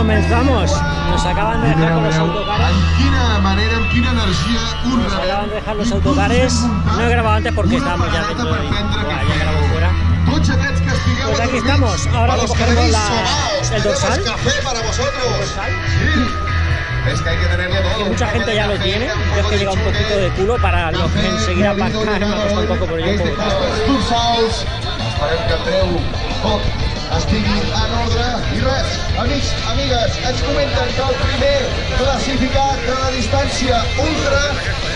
comenzamos. Nos acaban de dejar con los autocares. Nos acaban de dejar los autocares. No he grabado antes porque estábamos ya dentro y bueno, ya grabo fuera. Pues aquí estamos. Ahora que la- el dorsal. café para vosotros. Sí. Es que hay que tenerlo todo. Un mucha poco gente de ya lo tiene. un Yo es poco que de llegado un poquito de culo para los que enseguida aparcar. Me ha costado un poco, pero yo des de estigui en ordre. I res, amics, amigues, ens comenten que el primer classificat de la distància ultra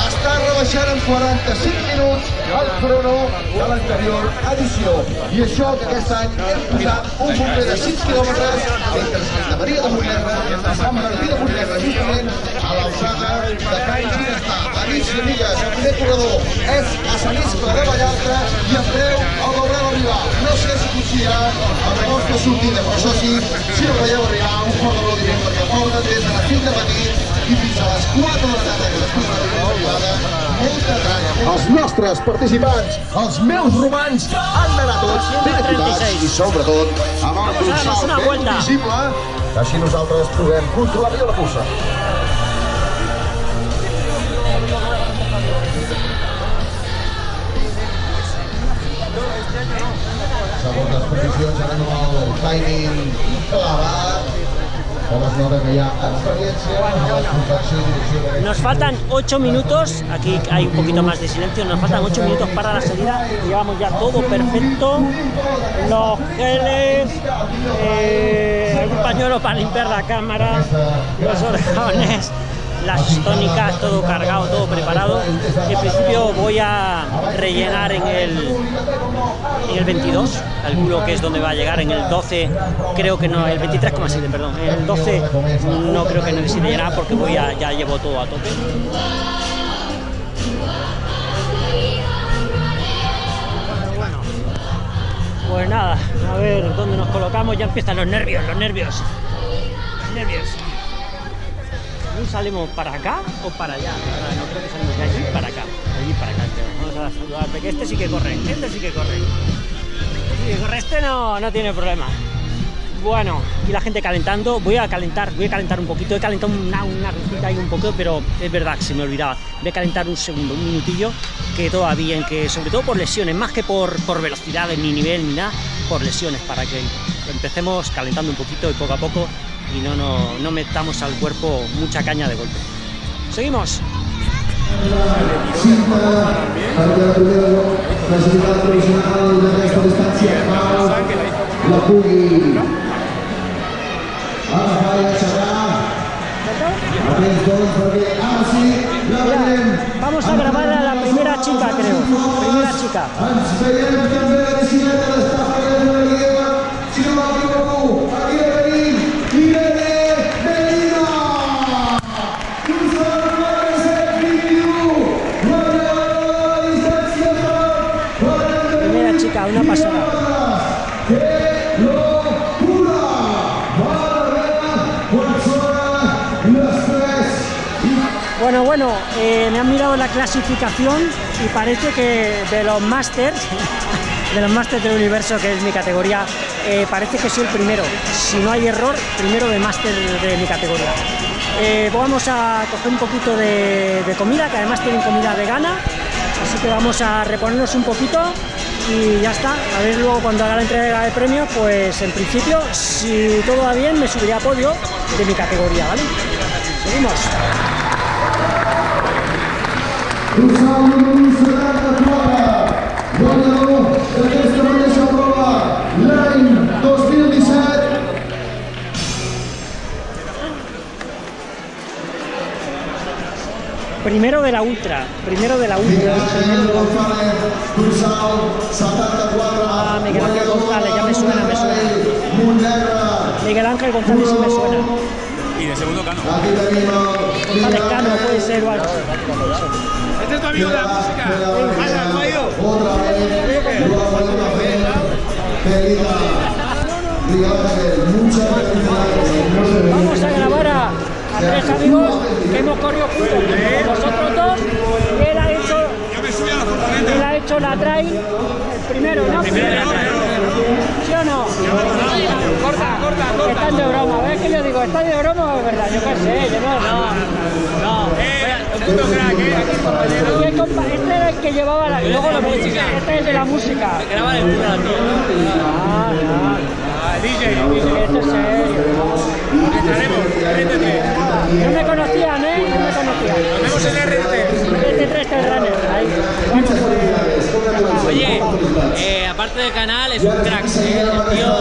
està rebaixant en 45 minuts el crono de l'anterior edició. I això que aquest any hem posat un bomber de 6 quilòmetres entre Santa Maria de Montnerra i Sant Martí de Montnerra, justament a l'alçada de Can Ginestà. Amics i amigues, el primer corredor és a Sant Iscle de Vallalta i en breu el veurem arribar. No sé si coincidirà amb la nostra sortida, però això sí, si el veieu arribar, un fort aplaudiment perquè porten des de les 5 de matí i fins a les 4 de la tarda que després de la primera arribada, molta tralla. Els nostres participants, els meus romans, han d'anar tots ben equipats i sobretot amb el dorsal una ben visible, així nosaltres podem controlar millor la cursa. Segons Nos faltan 8 minutos, aquí hay un poquito más de silencio, nos faltan 8 minutos para la salida, llevamos ya todo perfecto, los geles, eh, un pañuelo para limpiar la cámara, los orejones, las tónicas, todo cargado, todo preparado. En principio voy a rellenar en el, en el 22, calculo que es donde va a llegar, en el 12 creo que no, el 23,7, perdón, en el 12 no creo que necesite llenar porque voy a, ya llevo todo a tope. Pues nada, a ver dónde nos colocamos, ya empiezan los nervios, los nervios, salimos para acá o para allá? No creo que salimos de allí para acá, allí para acá. Vamos a saludar, porque este sí que corre, este sí que corre. Este sí que corre, este no, no tiene problema. Bueno, y la gente calentando, voy a calentar, voy a calentar un poquito, he calentado una, una ahí un poco, pero es verdad que se me olvidaba. Voy a calentar un segundo, un minutillo, que todavía, en que sobre todo por lesiones, más que por, por velocidades, ni nivel, ni nada, por lesiones, para que empecemos calentando un poquito y poco a poco y no, no, no metamos al cuerpo mucha caña de golpe. Seguimos. Vamos a grabar a la primera chica, creo. Primera chica. Bueno, eh, me han mirado la clasificación y parece que de los Masters, de los Masters del Universo, que es mi categoría, eh, parece que soy el primero. Si no hay error, primero de Master de mi categoría. Eh, vamos a coger un poquito de, de comida, que además tienen comida vegana, así que vamos a reponernos un poquito y ya está. A ver luego cuando haga la entrega de premios, pues en principio, si todo va bien, me subiré a podio de mi categoría, ¿vale? Seguimos. Primero de la ultra, primero de la ultra. Miguel primero de la ultra. González, dorsal 74, Ah, Miguel Ángel González, ya me suena, me suena. Miguel Ángel González sí me suena. Y de segundo cano. El Miguel Cano puede ser o algo. Este es tu amigo de la música. Vaya, ¿no ha ido? Otra vez. Vamos a grabar a, a tres amigos que hemos corrido juntos. con Vosotros dos, él ha hecho, Yo me subí a la furgoneta. él ha hecho la trail, el primero, ¿no? Primero, primero. ¿Sí o no? Corta, corta, corta. Están de broma, ¿ves que yo digo, ¿están de broma o es verdad? Yo qué sé, yo no... No, no. Eh, puto crack, eh, aquí compañero. El compa- Este era el que llevaba la... Luego lo música. Este es de la música. Graba el culo, tío. Ah. Ah, DJ. Esto es serio. Entraremos, RTT. No me conocían, ¿eh? No me conocían. Nos vemos en. Este tres que runner, ahí. Oye, eh, aparte del canal, es un crack. eh, El tío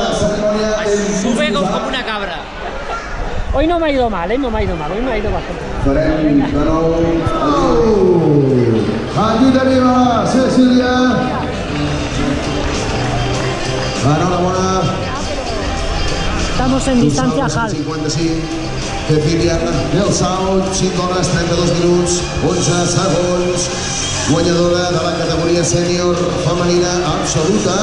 sube como una cabra. Hoy no me ha ido mal, ¿eh? No me ha ido mal, hoy me ha ido bastante. Oh! Aquí tenim a Cecília. Enhorabona. Estamos en distancia half. 55. Cecília del Sau, 5 hores, 32 minuts, 11 segons. Guanyadora de la categoria sènior femenina absoluta.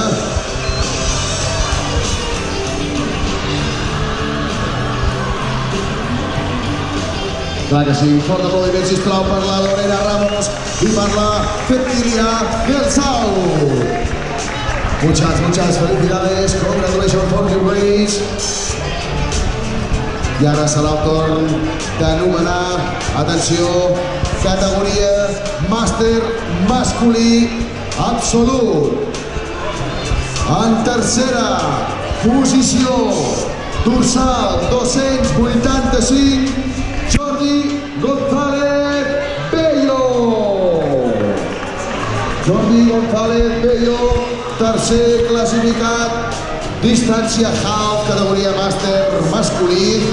Clar que sí, fort aplaudiment, sisplau, per la Lorena Ramos i per la Cecilia del Sau. Muchas, muchas felicidades, congratulations for your race. I ara serà el torn d'anomenar, atenció, categoria màster masculí absolut. En tercera posició, dorsal 285, Jordi González Bello. Jordi González Bello, tercer classificat, distància half, categoria màster masculí.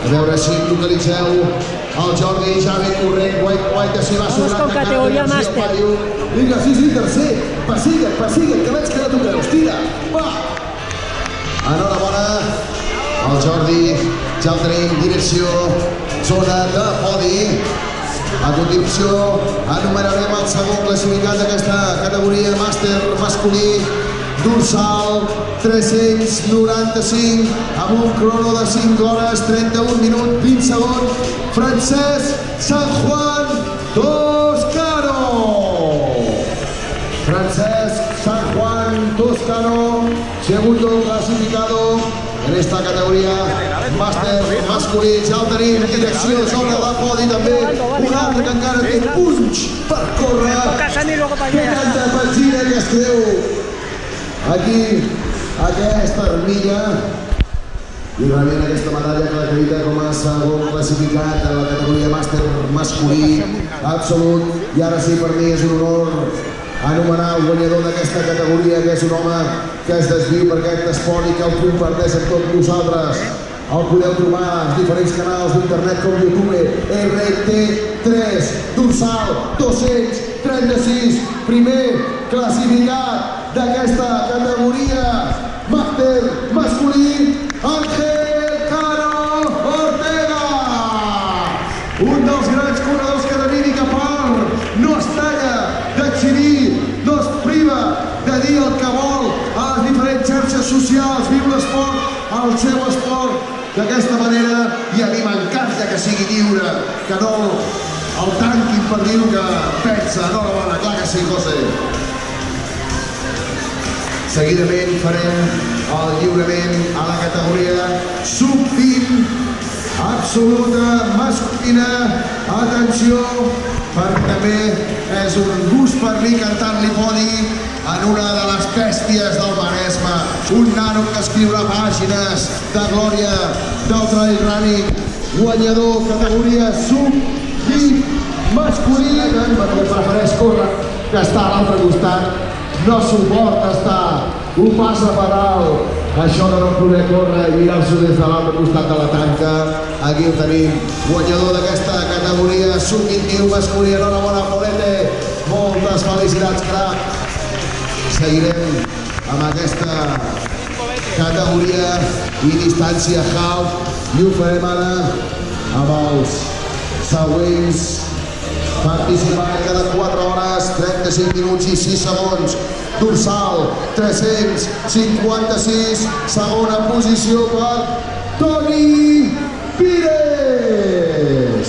A veure si localitzeu el Jordi, ben corrent, guai, guai, que s'hi va Vamos sobrant. con categoria màster. Vinga, sí, sí, tercer. Persigue, persigue, que veig que no toqueu. Tira, va. Enhorabona al Jordi, ja el tenim, direcció, zona de podi. A continuació, enumerarem el segon classificat d'aquesta categoria màster masculí, dorsal 395, amb un crono de 5 hores, 31 minuts, 20 segons, Francesc San Juan Toscano. Francesc San Juan Toscano, segundo clasificado en esta categoria màster masculí. Ja el tenim, direcció, zona de podi també. Un altre que encara té punys per córrer. Para Que canta Pagina que es creu aquí aquesta armilla i rebent aquesta medalla que l'acredita com a segon classificat en la categoria màster masculí absolut. I ara sí per mi és un honor anomenar el guanyador d'aquesta categoria que és un home que es desviu per aquest esport i que el comparteix amb tots nosaltres. El podeu trobar als diferents canals d'internet com YouTube, RT3, dorsal 236, primer classificat d'aquesta categoria màster masculí, Ángel Caro Ortega. Un dels grans corredors que de mímica part no es talla d'exhibir, no es priva de dir el que vol a les diferents xarxes socials, viu l'esport, el seu esport, d'aquesta manera, i a mi m'encanta que sigui lliure, que no el tanquin per dir que pensa. Enhorabona, clar que sí, José. Seguidament farem el lliurament a la categoria sub-20 absoluta masculina. Atenció, perquè també és un gust per mi cantar-li podi en una de les bèsties del Maresme. Un nano que escriurà pàgines de glòria del trail running. Guanyador, categoria sub-20 masculí, perquè prefereix córrer que està a l'altre costat no suporta estar un pas a per dalt. Això de no poder córrer i mirar-s'ho des de l'altre costat de la tanca. Aquí el tenim, guanyador d'aquesta categoria sub-21 masculí. Enhorabona, Paulete. Moltes felicitats, crac. Seguirem amb aquesta categoria i distància half i ho farem ara amb els següents participant cada 4 hores, 35 minuts i 6 segons. Dorsal, 356, segona posició per Toni Pires.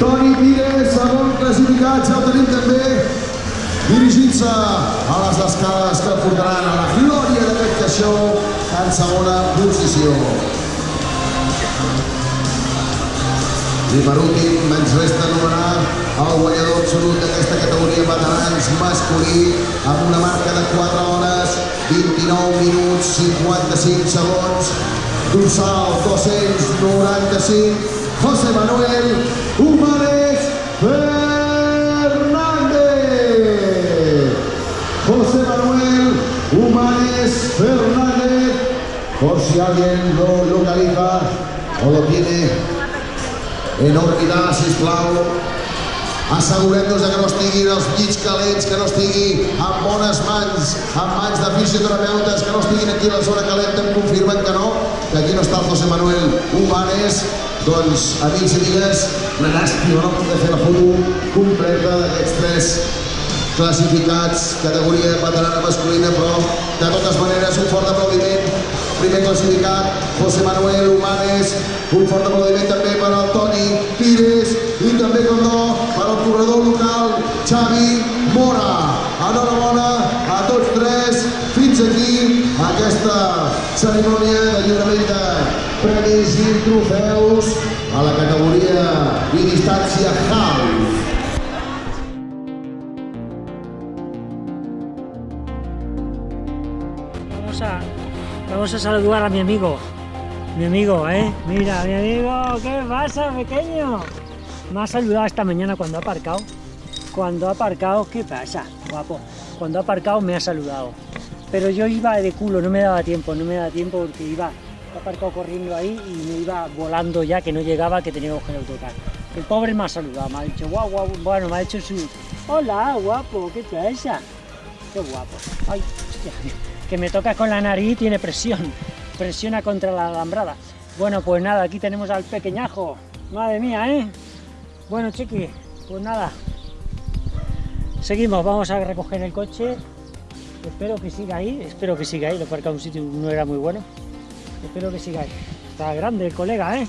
Toni Pires, segon classificat, ja el tenim també. dirigint-se a les escales que portaran a la glòria d'aquest caixó en segona posició. I últim ens resta anomenar el guanyador absolut d'aquesta categoria veterans masculí amb una marca de 4 hores, 29 minuts, 55 segons, dorsal 295, José Manuel Humanes Fernández. José Manuel Humanes Fernández, por si alguien lo localiza o lo tiene en òrbita, sisplau, assegurem-nos que no estiguin els llits calents, que no estigui en bones mans, en mans de fisioterapeutes, que no estiguin aquí a la zona calenta, em confirmen que no, que aquí no està el José Manuel Humanes, doncs, amics i amigues, una llàstima no poder fer la foto completa d'aquests tres classificats, categoria veterana masculina, però de totes maneres un fort aplaudiment. Primer classificat, José Manuel Humanes, un fort aplaudiment també per al Toni Pires i també, com no, per al corredor local, Xavi Mora. Enhorabona a tots tres. Fins aquí aquesta cerimònia de lliurament de premis i trofeus a la categoria i distància half. Vamos a saludar a mi amigo. Mi amigo, ¿eh? Mira, mi amigo, ¿qué pasa, pequeño? Me ha saludado esta mañana cuando ha aparcado. Cuando ha aparcado, ¿qué pasa, guapo? Cuando ha aparcado me ha saludado. Pero yo iba de culo, no me daba tiempo, no me daba tiempo porque iba, aparcado corriendo ahí y me iba volando ya, que no llegaba, que tenía que autocar. El pobre me ha saludado, me ha dicho, guau, guau, bueno, me ha hecho su... Hola, guapo, ¿qué pasa? Qué guapo. Ay, hostia, que me tocas con la nariz tiene presión. Presiona contra la alambrada. Bueno, pues nada, aquí tenemos al pequeñajo. Madre mía, ¿eh? Bueno, chiqui, pues nada. Seguimos, vamos a recoger el coche. Espero que siga ahí, espero que siga ahí. Lo en un sitio no era muy bueno. Espero que siga ahí. Está grande el colega, ¿eh?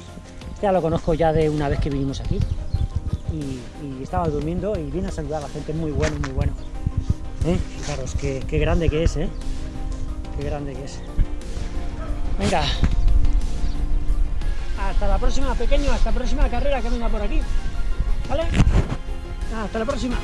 Ya lo conozco ya de una vez que vinimos aquí. Y, estaba durmiendo y vine a saludar a la gente. Muy bueno, muy bueno. ¿Eh? Fijaros, qué, qué grande que es, ¿eh? Qué grande que es. Venga. Hasta la próxima, pequeño. Hasta la próxima carrera que venga por aquí. ¿Vale? Hasta la próxima.